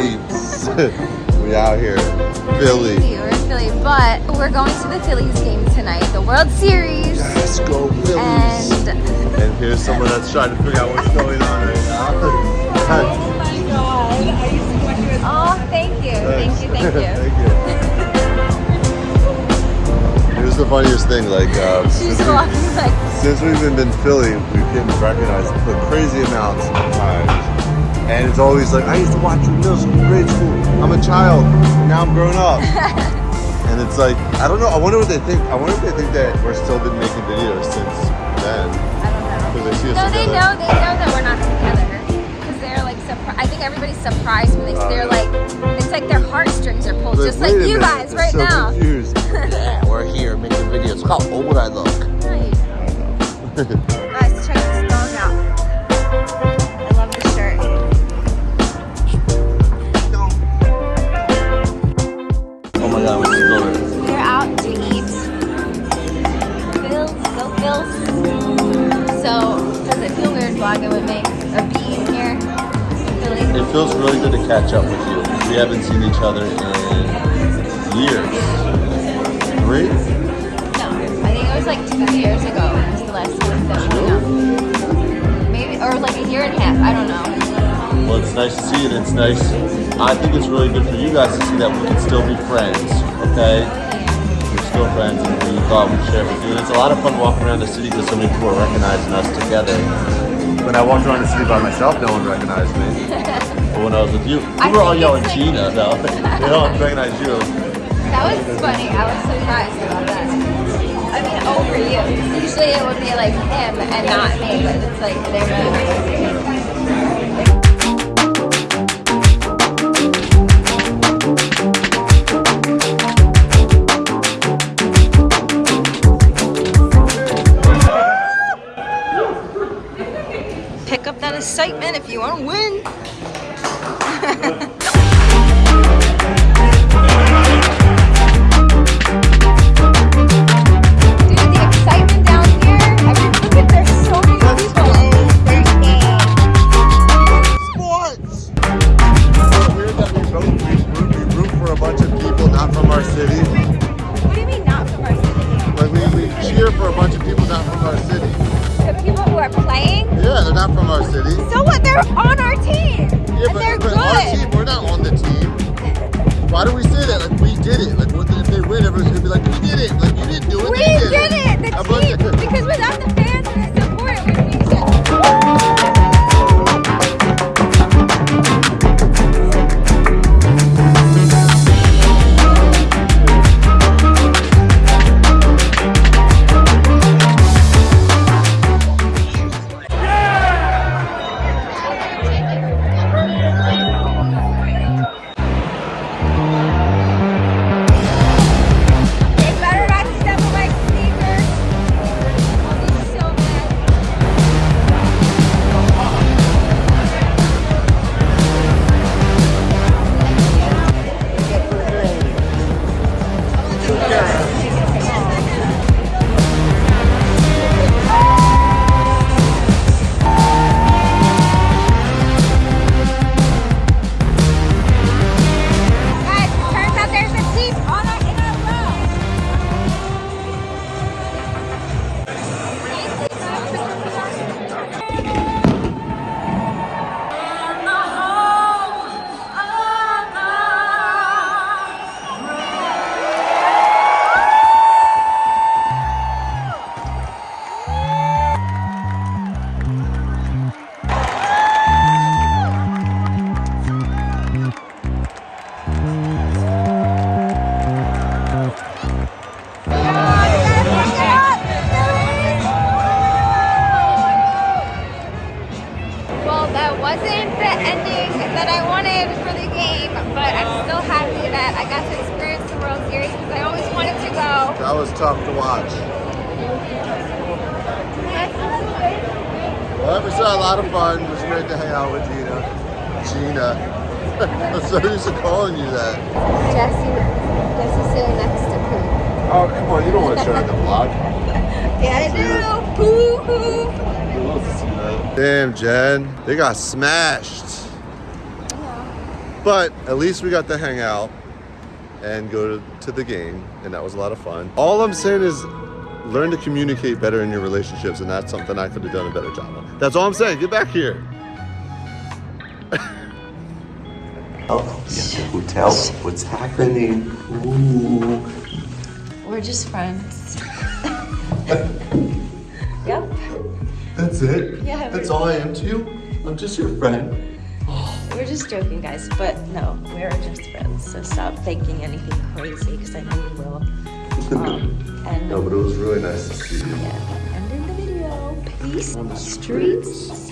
we out here. Philly. We're in Philly, but we're going to the Phillies game tonight, the World Series. Let's go Phillies. And And here's someone that's trying to figure out what's going on right now. oh, my god. Oh, thank you, thank you, thank you. Thank you. Here's the funniest thing, like, uh, since, we, like, since we've been in Philly, we've been recognized for crazy amounts of times. And it's always like, I used to watch you in middle school, grade school. I'm a child. Now I'm grown up. and it's like, I don't know. I wonder what they think. I wonder if they think that we're still been making videos since then. I don't know. They see us No, they know, they know that we're not together. Because they're like, surprised. I think everybody's surprised when they, Oh, they're like, it's like their heartstrings are pulled, just like you minute, guys right so now. Confused. Yeah, we're here making videos. Look how old I look. Nice. feels really good to catch up with you. We haven't seen each other in years. Three? No, I think it was like two years ago. Was the last time that we hung. Maybe, or like a year and a half. I don't know. Well, it's nice to see it. It's nice. I think it's really good for you guys to see that we can still be friends, okay? We're still friends, and we thought we'd share with you. And it's a lot of fun walking around the city because so many people are recognizing us together. When I walked around the city by myself, no one recognized me. But when I was with you, we were all yelling like- Gina, though. they don't recognize you. That was funny. I was surprised about that. I mean, over you. Usually it would be like him and not me, but it's like they're really Pick up that excitement if you want to win. Yeah, they're not from our city. So what? They're on our team. Yeah, and but, they're but our team, we're not on the team. Why do we say that? Like we did it. Like what, if they win, everyone's gonna be like, we did it. Like you didn't do it. we did it. The A bunch team. Because without was tough to watch. Well, it was a lot of fun. It was great to hang out with Gina. Gina. I'm so used to calling you that. Jesse, Jesse's sitting next to Pooh. Oh, come on. You don't want to show that in the vlog. Yeah, I do. Pooh, Pooh. Damn, Jen. They got smashed. But at least we got to hang out and go to, to the game, and that was a lot of fun. All I'm saying is learn to communicate better in your relationships, and that's something I could have done a better job of. That's all I'm saying. Get back here. Oh, yeah, the hotel. What's happening? Ooh. We're just friends. yep. That's it? Yeah, That's all I am to you? I'm just your friend. We're just joking, guys. But no, we're just friends. So stop thinking anything crazy, because I know you will. Um, and No, but it was really nice to see you. yeah, the video. Peace, streets,